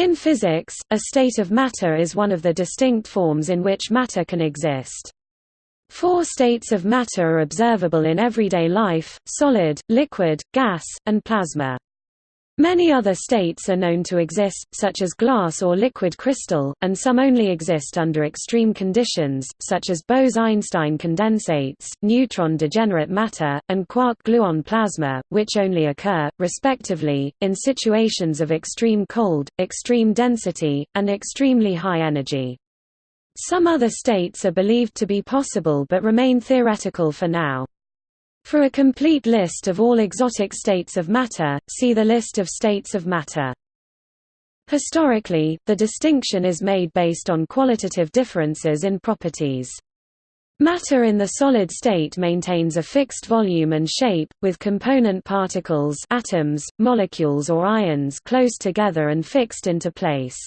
In physics, a state of matter is one of the distinct forms in which matter can exist. Four states of matter are observable in everyday life, solid, liquid, gas, and plasma. Many other states are known to exist, such as glass or liquid crystal, and some only exist under extreme conditions, such as Bose–Einstein condensates, neutron degenerate matter, and quark-gluon plasma, which only occur, respectively, in situations of extreme cold, extreme density, and extremely high energy. Some other states are believed to be possible but remain theoretical for now. For a complete list of all exotic states of matter, see the list of states of matter. Historically, the distinction is made based on qualitative differences in properties. Matter in the solid state maintains a fixed volume and shape, with component particles atoms, molecules or ions close together and fixed into place.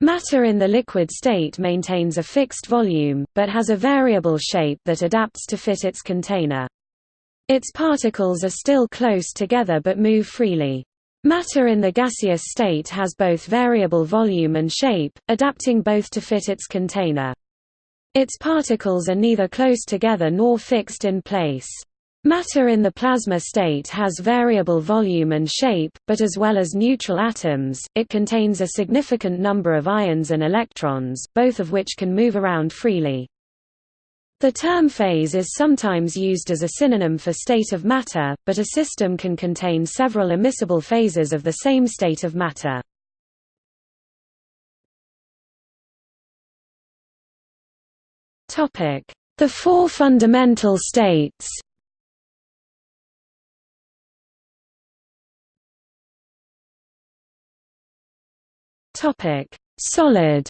Matter in the liquid state maintains a fixed volume, but has a variable shape that adapts to fit its container. Its particles are still close together but move freely. Matter in the gaseous state has both variable volume and shape, adapting both to fit its container. Its particles are neither close together nor fixed in place. Matter in the plasma state has variable volume and shape, but as well as neutral atoms, it contains a significant number of ions and electrons, both of which can move around freely. The term phase is sometimes used as a synonym for state of matter, but a system can contain several immiscible phases of the same state of matter. The four fundamental states. Solid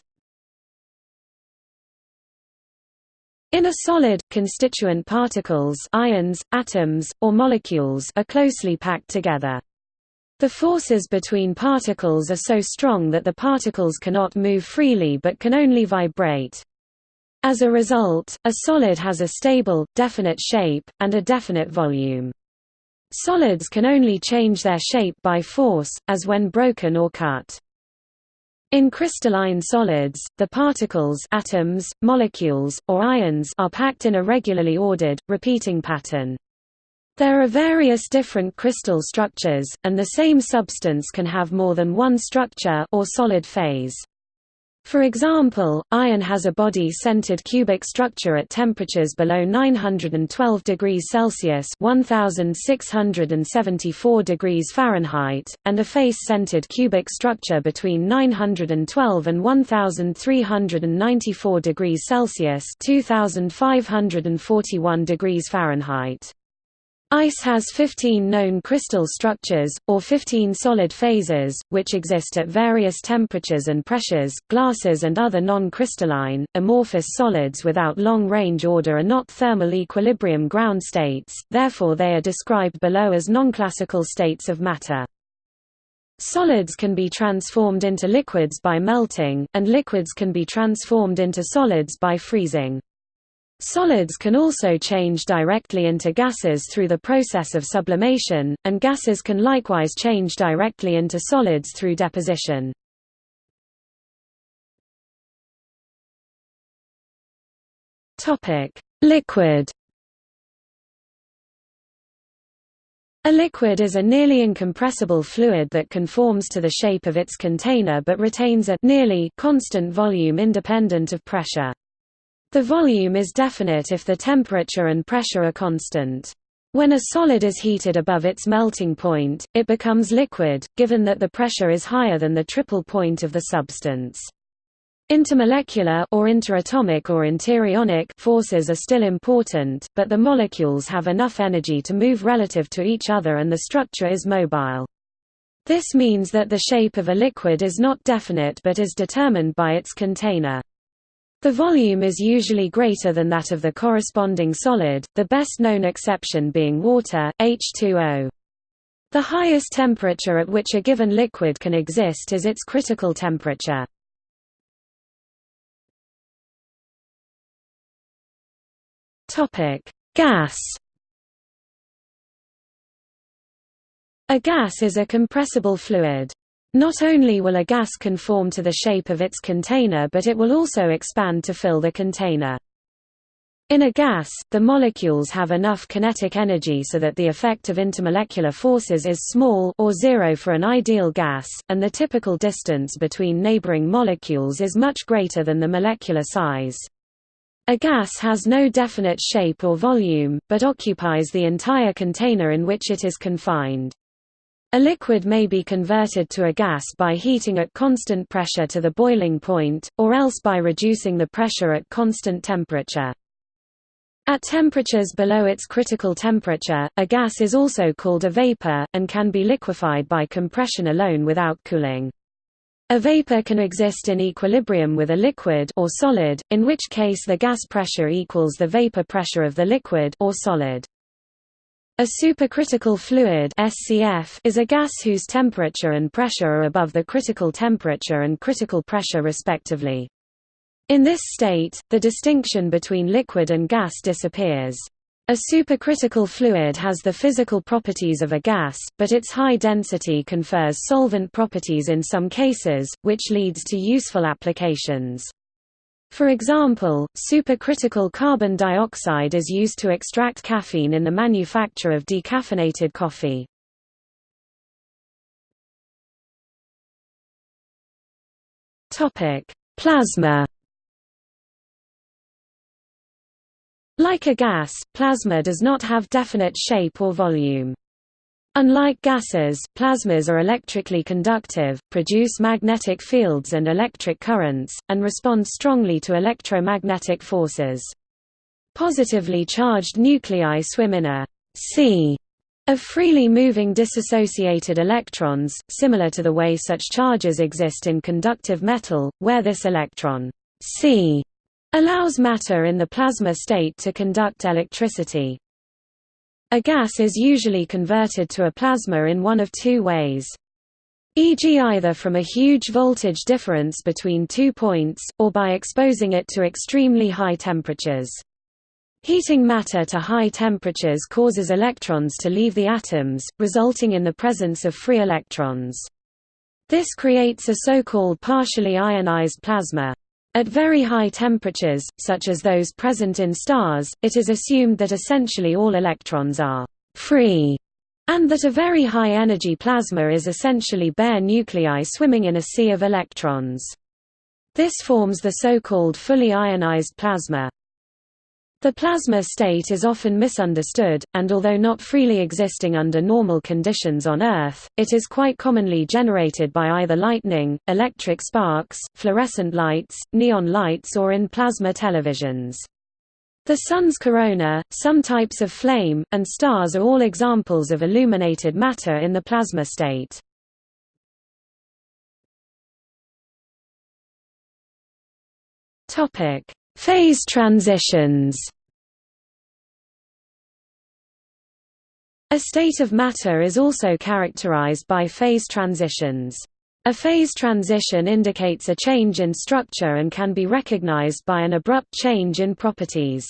In a solid, constituent particles ions, atoms, or molecules are closely packed together. The forces between particles are so strong that the particles cannot move freely but can only vibrate. As a result, a solid has a stable, definite shape, and a definite volume. Solids can only change their shape by force, as when broken or cut. In crystalline solids, the particles atoms, molecules, or ions are packed in a regularly ordered, repeating pattern. There are various different crystal structures, and the same substance can have more than one structure or solid phase. For example, iron has a body-centered cubic structure at temperatures below 912 degrees Celsius (1674 degrees Fahrenheit) and a face-centered cubic structure between 912 and 1394 degrees Celsius (2541 degrees Fahrenheit). Ice has 15 known crystal structures, or 15 solid phases, which exist at various temperatures and pressures. Glasses and other non-crystalline, amorphous solids without long-range order are not thermal equilibrium ground states, therefore they are described below as non-classical states of matter. Solids can be transformed into liquids by melting, and liquids can be transformed into solids by freezing. Solids can also change directly into gases through the process of sublimation, and gases can likewise change directly into solids through deposition. Liquid A liquid is a nearly incompressible fluid that conforms to the shape of its container but retains a nearly constant volume independent of pressure. The volume is definite if the temperature and pressure are constant. When a solid is heated above its melting point, it becomes liquid, given that the pressure is higher than the triple point of the substance. Intermolecular or interatomic or interionic forces are still important, but the molecules have enough energy to move relative to each other and the structure is mobile. This means that the shape of a liquid is not definite but is determined by its container. The volume is usually greater than that of the corresponding solid, the best known exception being water, H2O. The highest temperature at which a given liquid can exist is its critical temperature. Gas A gas is a compressible fluid. Not only will a gas conform to the shape of its container but it will also expand to fill the container. In a gas, the molecules have enough kinetic energy so that the effect of intermolecular forces is small or zero for an ideal gas, and the typical distance between neighboring molecules is much greater than the molecular size. A gas has no definite shape or volume, but occupies the entire container in which it is confined. A liquid may be converted to a gas by heating at constant pressure to the boiling point, or else by reducing the pressure at constant temperature. At temperatures below its critical temperature, a gas is also called a vapor, and can be liquefied by compression alone without cooling. A vapor can exist in equilibrium with a liquid or solid, in which case the gas pressure equals the vapor pressure of the liquid or solid. A supercritical fluid SCF is a gas whose temperature and pressure are above the critical temperature and critical pressure respectively. In this state, the distinction between liquid and gas disappears. A supercritical fluid has the physical properties of a gas, but its high density confers solvent properties in some cases, which leads to useful applications. For example, supercritical carbon dioxide is used to extract caffeine in the manufacture of decaffeinated coffee. Plasma Like a gas, plasma does not have definite shape or volume. Unlike gases, plasmas are electrically conductive, produce magnetic fields and electric currents, and respond strongly to electromagnetic forces. Positively charged nuclei swim in a sea of freely moving dissociated electrons, similar to the way such charges exist in conductive metal, where this electron sea allows matter in the plasma state to conduct electricity. A gas is usually converted to a plasma in one of two ways. E.g. either from a huge voltage difference between two points, or by exposing it to extremely high temperatures. Heating matter to high temperatures causes electrons to leave the atoms, resulting in the presence of free electrons. This creates a so-called partially ionized plasma. At very high temperatures, such as those present in stars, it is assumed that essentially all electrons are free, and that a very high-energy plasma is essentially bare nuclei swimming in a sea of electrons. This forms the so-called fully ionized plasma. The plasma state is often misunderstood, and although not freely existing under normal conditions on Earth, it is quite commonly generated by either lightning, electric sparks, fluorescent lights, neon lights or in plasma televisions. The Sun's corona, some types of flame, and stars are all examples of illuminated matter in the plasma state. Topic: Phase transitions A state of matter is also characterized by phase transitions. A phase transition indicates a change in structure and can be recognized by an abrupt change in properties.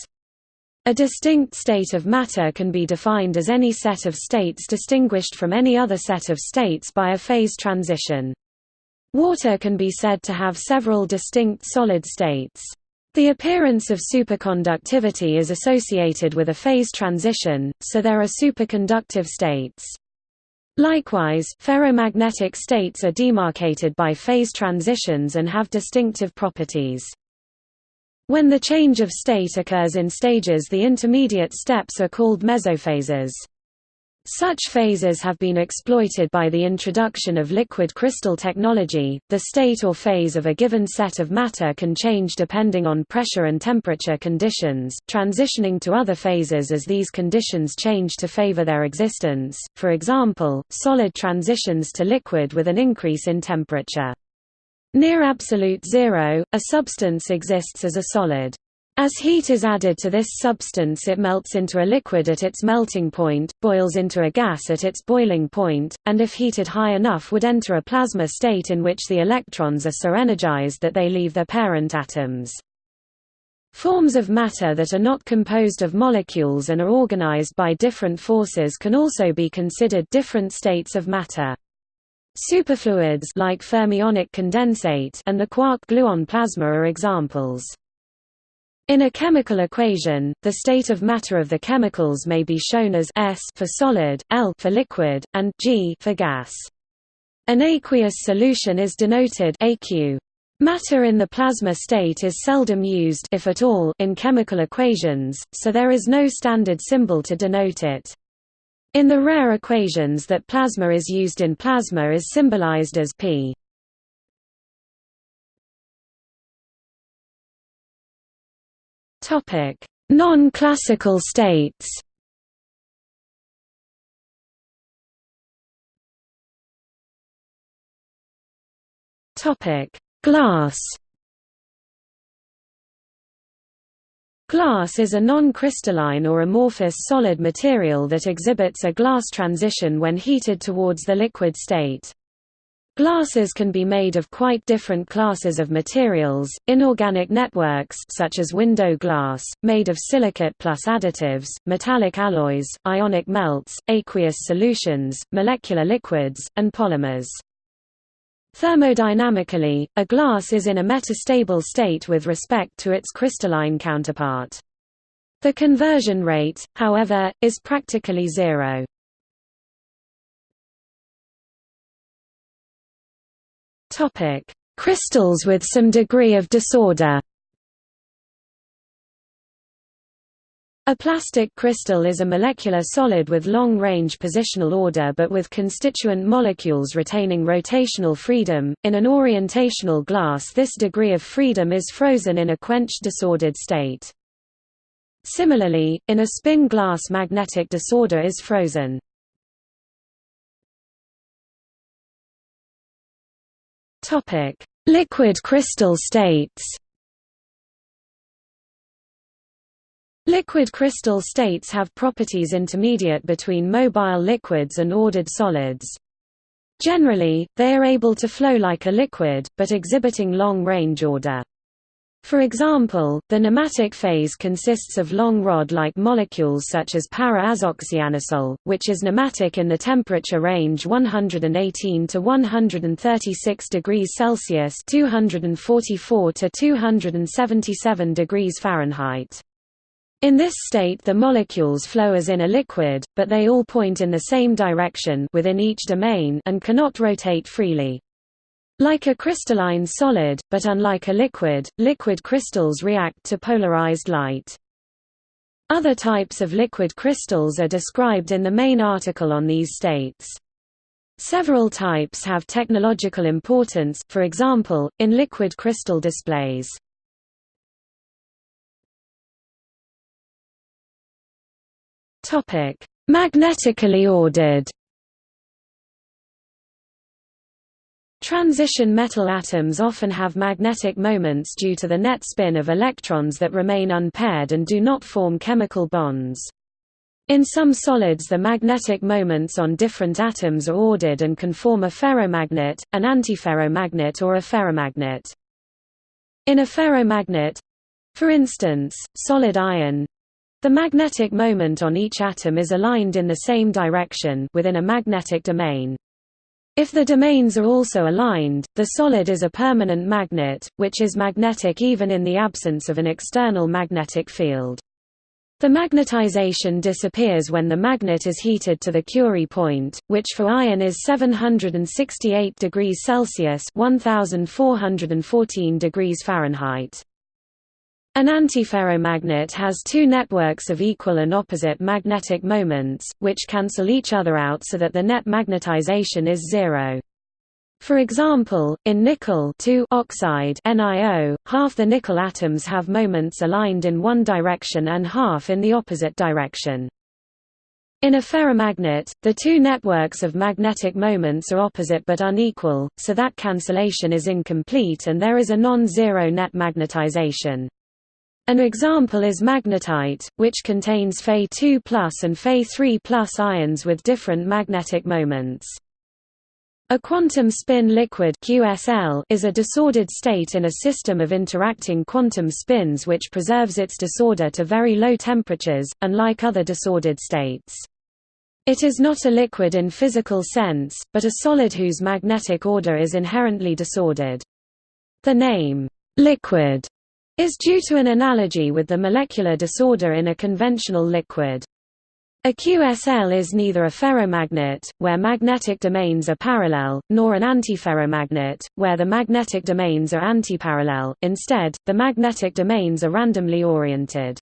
A distinct state of matter can be defined as any set of states distinguished from any other set of states by a phase transition. Water can be said to have several distinct solid states. The appearance of superconductivity is associated with a phase transition, so there are superconductive states. Likewise, ferromagnetic states are demarcated by phase transitions and have distinctive properties. When the change of state occurs in stages the intermediate steps are called mesophases. Such phases have been exploited by the introduction of liquid crystal technology. The state or phase of a given set of matter can change depending on pressure and temperature conditions, transitioning to other phases as these conditions change to favor their existence. For example, solid transitions to liquid with an increase in temperature. Near absolute zero, a substance exists as a solid. As heat is added to this substance it melts into a liquid at its melting point, boils into a gas at its boiling point, and if heated high enough would enter a plasma state in which the electrons are so energized that they leave their parent atoms. Forms of matter that are not composed of molecules and are organized by different forces can also be considered different states of matter. Superfluids like fermionic condensate and the quark-gluon plasma are examples. In a chemical equation, the state of matter of the chemicals may be shown as S for solid, L for liquid, and G for gas. An aqueous solution is denoted AQ. Matter in the plasma state is seldom used if at all in chemical equations, so there is no standard symbol to denote it. In the rare equations that plasma is used in plasma is symbolized as P. Non-classical states. Topic: Glass. Glass is a non-crystalline or amorphous solid material that exhibits a glass transition when heated towards the liquid state. Glasses can be made of quite different classes of materials, inorganic networks such as window glass, made of silicate plus additives, metallic alloys, ionic melts, aqueous solutions, molecular liquids, and polymers. Thermodynamically, a glass is in a metastable state with respect to its crystalline counterpart. The conversion rate, however, is practically zero. Topic: Crystals with some degree of disorder. A plastic crystal is a molecular solid with long-range positional order but with constituent molecules retaining rotational freedom. In an orientational glass this degree of freedom is frozen in a quenched disordered state. Similarly, in a spin glass magnetic disorder is frozen. Topic: Liquid crystal states. Liquid crystal states have properties intermediate between mobile liquids and ordered solids. Generally, they are able to flow like a liquid, but exhibiting long-range order. For example, the nematic phase consists of long rod-like molecules such as para-azoxyanisole, which is nematic in the temperature range 118 to 136 degrees Celsius (244 to 277 degrees Fahrenheit). In this state the molecules flow as in a liquid, but they all point in the same direction within each domain and cannot rotate freely. Like a crystalline solid, but unlike a liquid, liquid crystals react to polarized light. Other types of liquid crystals are described in the main article on these states. Several types have technological importance, for example, in liquid crystal displays. Magnetically ordered Transition metal atoms often have magnetic moments due to the net spin of electrons that remain unpaired and do not form chemical bonds. In some solids the magnetic moments on different atoms are ordered and can form a ferromagnet, an antiferromagnet or a ferrimagnet. In a ferromagnet—for instance, solid iron, the magnetic moment on each atom is aligned in the same direction within a magnetic domain. If the domains are also aligned, the solid is a permanent magnet, which is magnetic even in the absence of an external magnetic field. The magnetization disappears when the magnet is heated to the Curie point, which for iron is 768 degrees Celsius (1414 degrees Fahrenheit). An antiferromagnet has two networks of equal and opposite magnetic moments, which cancel each other out so that the net magnetization is zero. For example, in nickel oxide NiO, half the nickel atoms have moments aligned in one direction and half in the opposite direction. In a ferrimagnet, the two networks of magnetic moments are opposite but unequal, so that cancellation is incomplete and there is a non-zero net magnetization. An example is magnetite, which contains Fe2 and Fe3 ions with different magnetic moments. A quantum spin liquid QSL is a disordered state in a system of interacting quantum spins which preserves its disorder to very low temperatures, unlike other disordered states. It is not a liquid in physical sense, but a solid whose magnetic order is inherently disordered. The name, liquid, is due to an analogy with the molecular disorder in a conventional liquid. A QSL is neither a ferromagnet, where magnetic domains are parallel, nor an antiferromagnet, where the magnetic domains are antiparallel, instead, the magnetic domains are randomly oriented.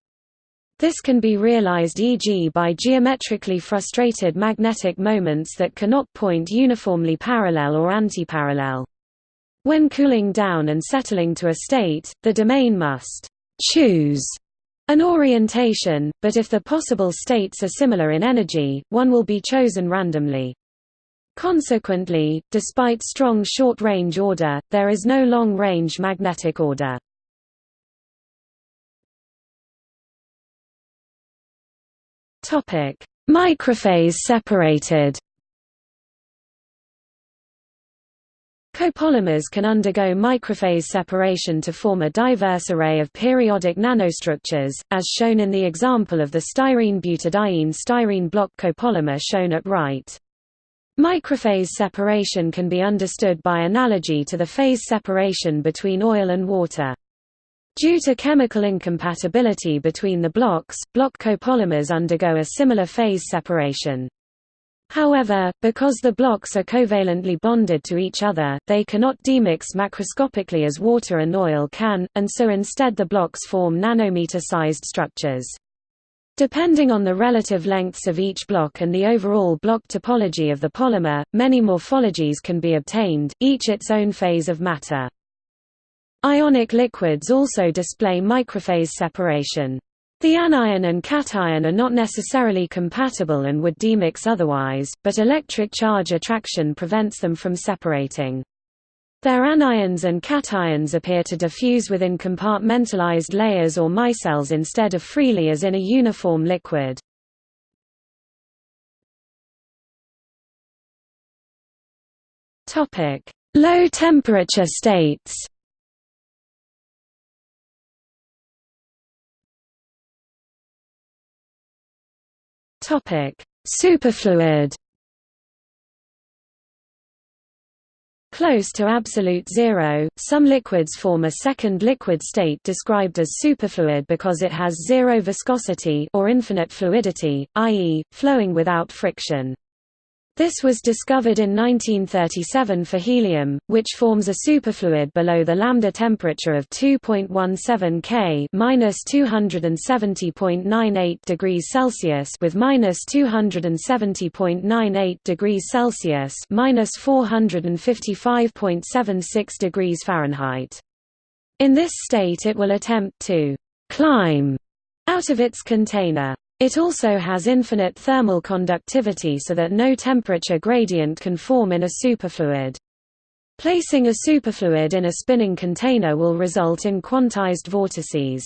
This can be realized e.g. by geometrically frustrated magnetic moments that cannot point uniformly parallel or antiparallel. When cooling down and settling to a state, the domain must choose an orientation, but if the possible states are similar in energy, one will be chosen randomly. Consequently, despite strong short-range order, there is no long-range magnetic order. Microphase separated Copolymers can undergo microphase separation to form a diverse array of periodic nanostructures, as shown in the example of the styrene-butadiene styrene block copolymer shown at right. Microphase separation can be understood by analogy to the phase separation between oil and water. Due to chemical incompatibility between the blocks, block copolymers undergo a similar phase separation. However, because the blocks are covalently bonded to each other, they cannot demix macroscopically as water and oil can, and so instead the blocks form nanometer-sized structures. Depending on the relative lengths of each block and the overall block topology of the polymer, many morphologies can be obtained, each its own phase of matter. Ionic liquids also display microphase separation. The anion and cation are not necessarily compatible and would demix otherwise, but electric charge attraction prevents them from separating. Their anions and cations appear to diffuse within compartmentalized layers or micelles instead of freely as in a uniform liquid. Low temperature states Topic: Superfluid. Close to absolute zero, some liquids form a second liquid state described as superfluid because it has zero viscosity or infinite fluidity, i.e., flowing without friction. This was discovered in 1937 for helium, which forms a superfluid below the lambda temperature of 2.17 K (-270.98 degrees Celsius) with (-270.98 degrees Celsius) (-455.76 degrees Fahrenheit). In this state, it will attempt to climb out of its container. It also has infinite thermal conductivity so that no temperature gradient can form in a superfluid. Placing a superfluid in a spinning container will result in quantized vortices.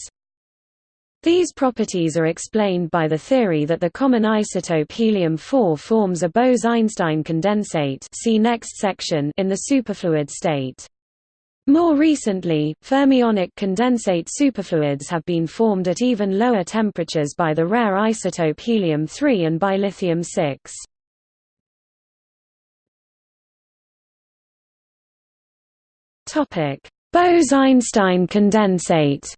These properties are explained by the theory that the common isotope helium-4 forms a Bose–Einstein condensate see next section in the superfluid state. More recently, fermionic condensate superfluids have been formed at even lower temperatures by the rare isotope helium-3 and by lithium-6. Bose–Einstein condensate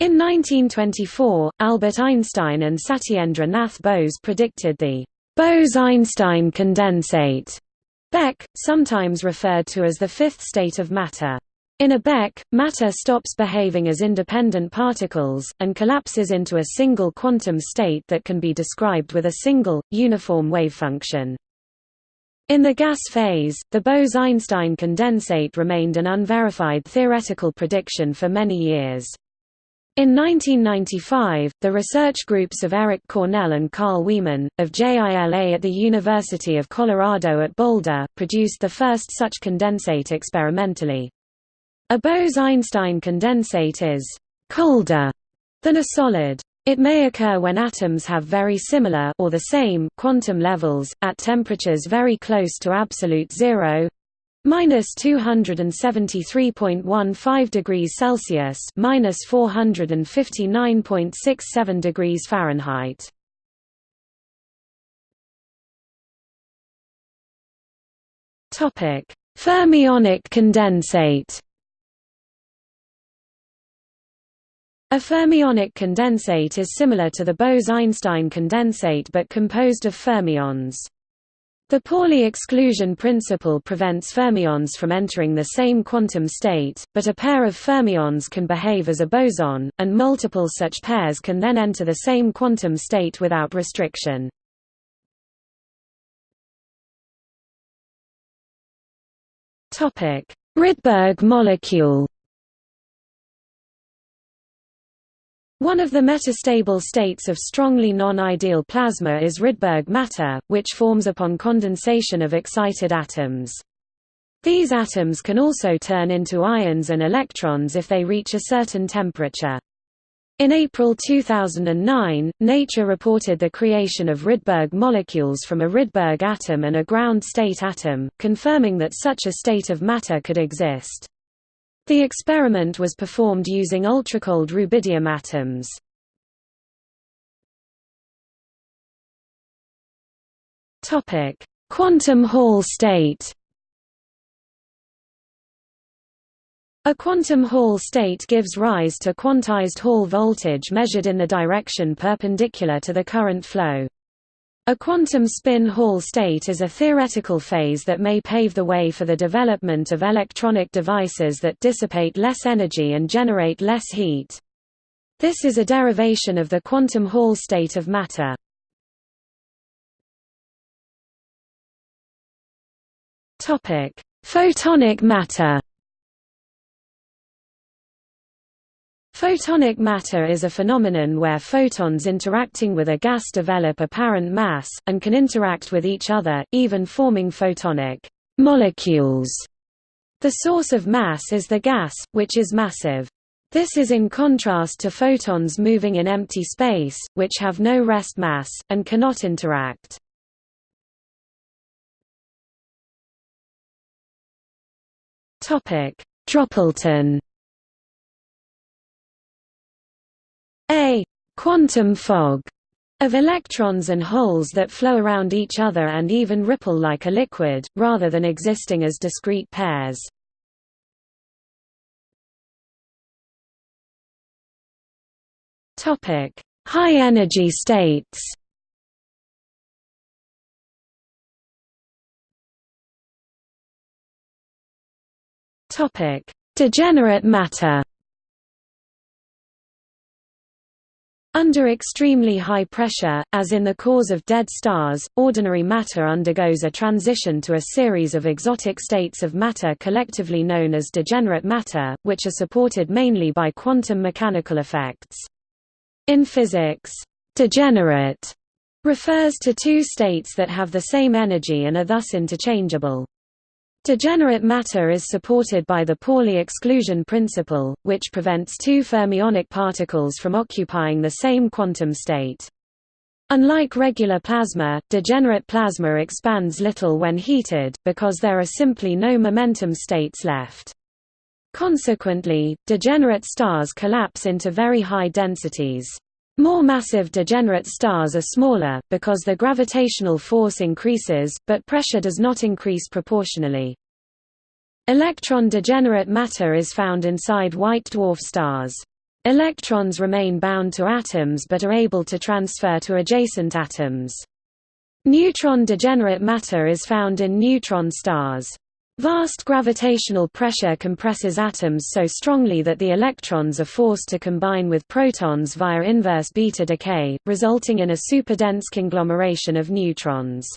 In 1924, Albert Einstein and Satyendra Nath Bose predicted the Bose–Einstein condensate BEC, sometimes referred to as the fifth state of matter. In a BEC, matter stops behaving as independent particles, and collapses into a single quantum state that can be described with a single, uniform wave function. In the gas phase, the Bose–Einstein condensate remained an unverified theoretical prediction for many years. In 1995, the research groups of Eric Cornell and Carl Wieman, of JILA at the University of Colorado at Boulder, produced the first such condensate experimentally. A Bose–Einstein condensate is «colder» than a solid. It may occur when atoms have very similar or the same quantum levels, at temperatures very close to absolute zero, minus 273.15 degrees Celsius minus 459.67 degrees Fahrenheit topic fermionic condensate A fermionic condensate is similar to the Bose–Einstein condensate but composed of fermions. The Pauli exclusion principle prevents fermions from entering the same quantum state, but a pair of fermions can behave as a boson, and multiple such pairs can then enter the same quantum state without restriction. Rydberg molecule One of the metastable states of strongly non-ideal plasma is Rydberg matter, which forms upon condensation of excited atoms. These atoms can also turn into ions and electrons if they reach a certain temperature. In April 2009, Nature reported the creation of Rydberg molecules from a Rydberg atom and a ground state atom, confirming that such a state of matter could exist. The experiment was performed using ultracold rubidium atoms. Topic: Quantum Hall state. A quantum Hall state gives rise to quantized Hall voltage measured in the direction perpendicular to the current flow. A quantum spin Hall state is a theoretical phase that may pave the way for the development of electronic devices that dissipate less energy and generate less heat. This is a derivation of the quantum Hall state of matter. Photonic matter Photonic matter is a phenomenon where photons interacting with a gas develop apparent mass, and can interact with each other, even forming photonic molecules. The source of mass is the gas, which is massive. This is in contrast to photons moving in empty space, which have no rest mass, and cannot interact. Dropleton A quantum fog of electrons and holes that flow around each other and even ripple like a liquid, rather than existing as discrete pairs. High energy states Degenerate matter Under extremely high pressure, as in the cores of dead stars, ordinary matter undergoes a transition to a series of exotic states of matter collectively known as degenerate matter, which are supported mainly by quantum mechanical effects. In physics, degenerate refers to two states that have the same energy and are thus interchangeable. Degenerate matter is supported by the Pauli exclusion principle, which prevents two fermionic particles from occupying the same quantum state. Unlike regular plasma, degenerate plasma expands little when heated, because there are simply no momentum states left. Consequently, degenerate stars collapse into very high densities. More massive degenerate stars are smaller, because the gravitational force increases, but pressure does not increase proportionally. Electron degenerate matter is found inside white dwarf stars. Electrons remain bound to atoms but are able to transfer to adjacent atoms. Neutron degenerate matter is found in neutron stars. Vast gravitational pressure compresses atoms so strongly that the electrons are forced to combine with protons via inverse beta decay, resulting in a superdense conglomeration of neutrons.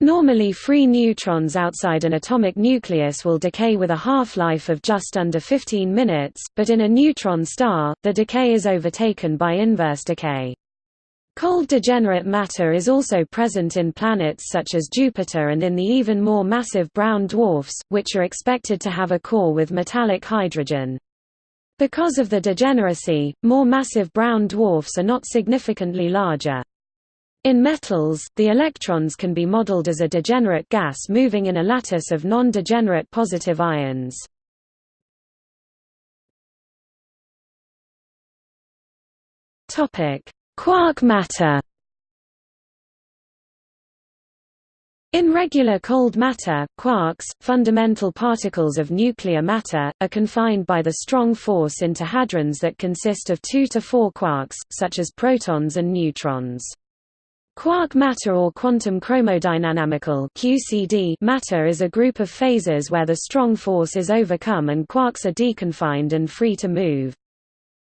Normally free neutrons outside an atomic nucleus will decay with a half-life of just under 15 minutes, but in a neutron star, the decay is overtaken by inverse decay. Cold degenerate matter is also present in planets such as Jupiter and in the even more massive brown dwarfs, which are expected to have a core with metallic hydrogen. Because of the degeneracy, more massive brown dwarfs are not significantly larger. In metals, the electrons can be modeled as a degenerate gas moving in a lattice of non-degenerate positive ions. Quark matter In regular cold matter, quarks, fundamental particles of nuclear matter, are confined by the strong force into hadrons that consist of two to four quarks, such as protons and neutrons. Quark matter or quantum chromodynamical QCD matter is a group of phases where the strong force is overcome and quarks are deconfined and free to move.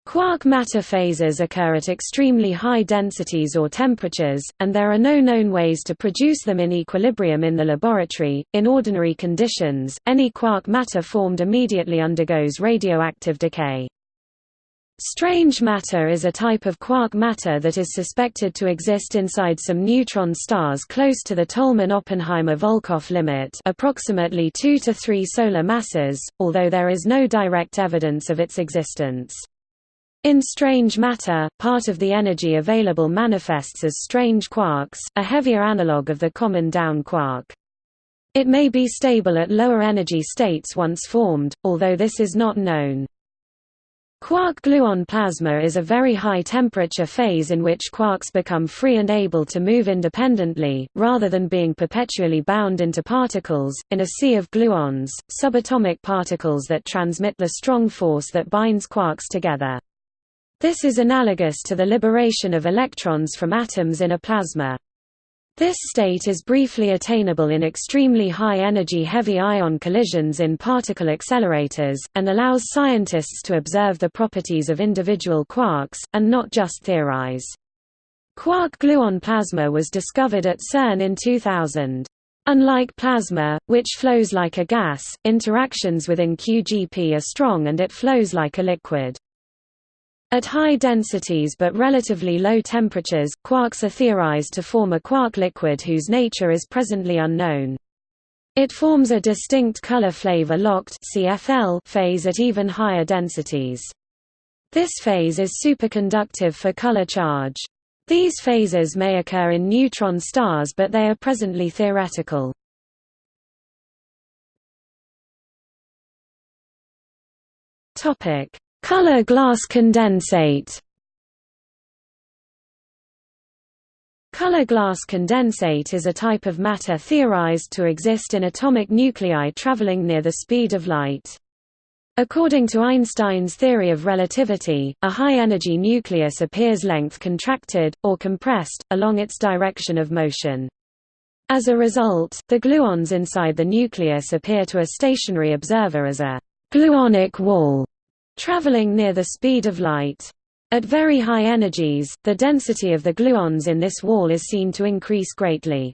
Quark matter phases occur at extremely high densities or temperatures, and there are no known ways to produce them in equilibrium in the laboratory. In ordinary conditions, any quark matter formed immediately undergoes radioactive decay. Strange matter is a type of quark matter that is suspected to exist inside some neutron stars close to the Tolman-Oppenheimer-Volkoff limit approximately 2 to 3 solar masses, although there is no direct evidence of its existence. In strange matter, part of the energy available manifests as strange quarks, a heavier analogue of the common down quark. It may be stable at lower energy states once formed, although this is not known. Quark-gluon plasma is a very high-temperature phase in which quarks become free and able to move independently, rather than being perpetually bound into particles, in a sea of gluons, subatomic particles that transmit the strong force that binds quarks together. This is analogous to the liberation of electrons from atoms in a plasma. This state is briefly attainable in extremely high-energy heavy ion collisions in particle accelerators, and allows scientists to observe the properties of individual quarks, and not just theorize. Quark-gluon plasma was discovered at CERN in 2000. Unlike plasma, which flows like a gas, interactions within QGP are strong and it flows like a liquid. At high densities but relatively low temperatures, quarks are theorized to form a quark liquid whose nature is presently unknown. It forms a distinct color flavor locked phase at even higher densities. This phase is superconductive for color charge. These phases may occur in neutron stars but they are presently theoretical. Topic: Color glass condensate Color glass condensate is a type of matter theorized to exist in atomic nuclei traveling near the speed of light. According to Einstein's theory of relativity, a high-energy nucleus appears length contracted, or compressed, along its direction of motion. As a result, the gluons inside the nucleus appear to a stationary observer as a gluonic wall traveling near the speed of light. At very high energies, the density of the gluons in this wall is seen to increase greatly.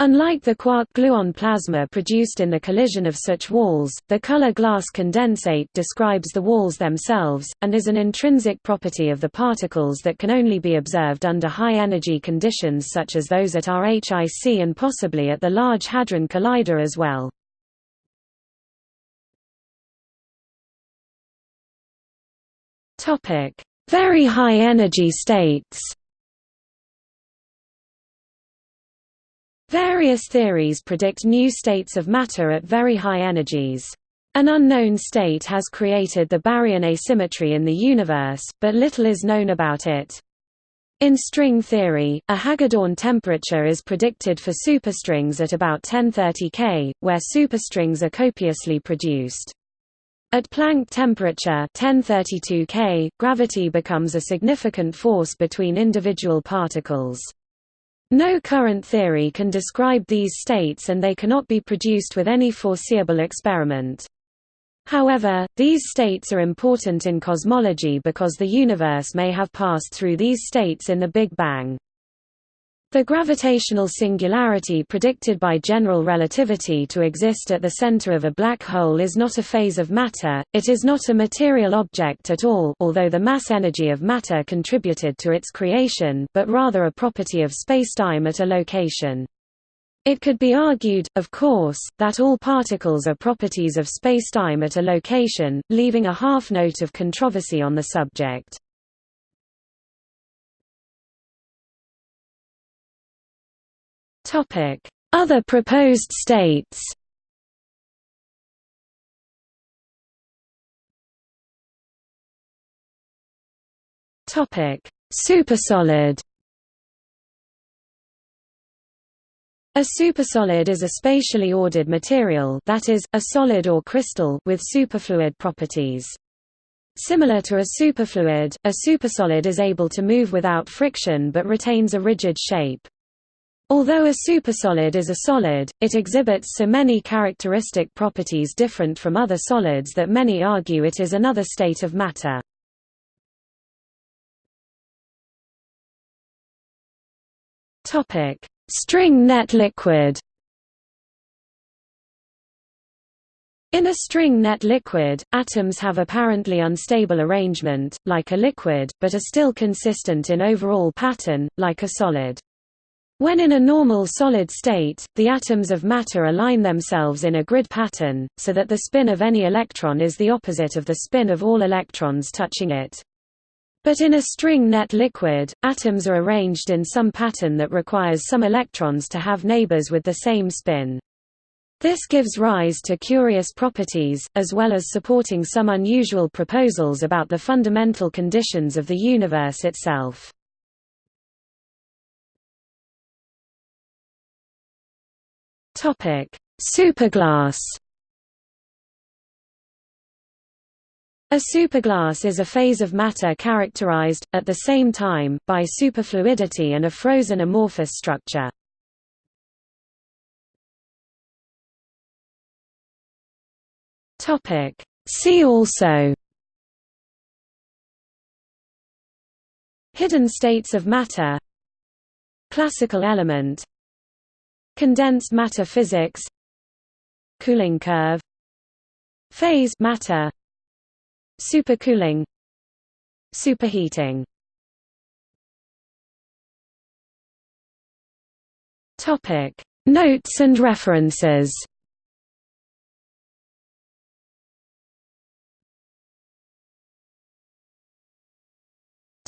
Unlike the quark-gluon plasma produced in the collision of such walls, the color glass condensate describes the walls themselves, and is an intrinsic property of the particles that can only be observed under high-energy conditions such as those at RHIC and possibly at the Large Hadron Collider as well. Very high energy states. Various theories predict new states of matter at very high energies. An unknown state has created the baryon asymmetry in the universe, but little is known about it. In string theory, a Hagedorn temperature is predicted for superstrings at about 1030 K, where superstrings are copiously produced. At Planck temperature 1032 K, gravity becomes a significant force between individual particles. No current theory can describe these states and they cannot be produced with any foreseeable experiment. However, these states are important in cosmology because the universe may have passed through these states in the Big Bang. The gravitational singularity predicted by general relativity to exist at the center of a black hole is not a phase of matter, it is not a material object at all although the mass energy of matter contributed to its creation but rather a property of spacetime at a location. It could be argued, of course, that all particles are properties of spacetime at a location, leaving a half note of controversy on the subject. Other proposed states Supersolid A supersolid is a spatially ordered material that is, a solid or crystal with superfluid properties. Similar to a superfluid, a supersolid is able to move without friction but retains a rigid shape. Although a supersolid is a solid, it exhibits so many characteristic properties different from other solids that many argue it is another state of matter. String net liquid In a string net liquid, atoms have apparently unstable arrangement, like a liquid, but are still consistent in overall pattern, like a solid. When in a normal solid state, the atoms of matter align themselves in a grid pattern, so that the spin of any electron is the opposite of the spin of all electrons touching it. But in a string net liquid, atoms are arranged in some pattern that requires some electrons to have neighbors with the same spin. This gives rise to curious properties, as well as supporting some unusual proposals about the fundamental conditions of the universe itself. Superglass. A superglass is a phase of matter characterized, at the same time, by superfluidity and a frozen amorphous structure. Topic. See also. Hidden states of matter. Classical element Condensed matter physics Cooling curve Phase matter Supercooling Superheating Topic Notes and references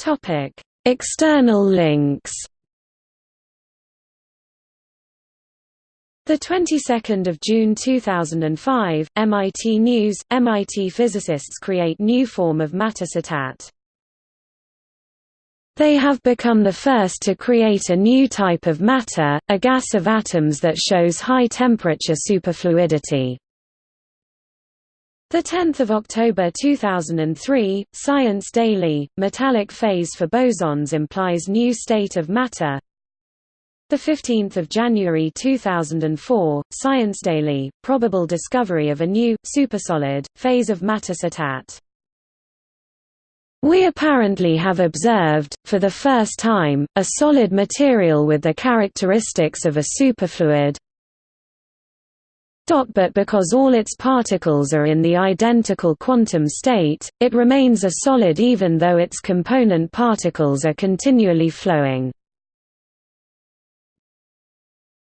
Topic: External links. The 22nd of June 2005, MIT News: MIT physicists create new form of matter citat. They have become the first to create a new type of matter, a gas of atoms that shows high temperature superfluidity. The 10th of October 2003, Science Daily, metallic phase for bosons implies new state of matter. The 15th of January 2004, Science Daily, probable discovery of a new supersolid phase of matter citat. We apparently have observed, for the first time, a solid material with the characteristics of a superfluid, but because all its particles are in the identical quantum state, it remains a solid even though its component particles are continually flowing.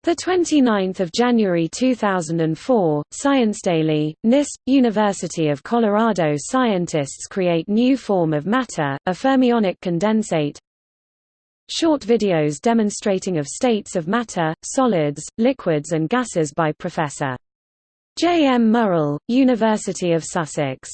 The 29th of January 2004, Science Daily, NIST, University of Colorado scientists create new form of matter, a fermionic condensate. Short videos demonstrating of states of matter, solids, liquids and gases by Professor J. M. Murrell, University of Sussex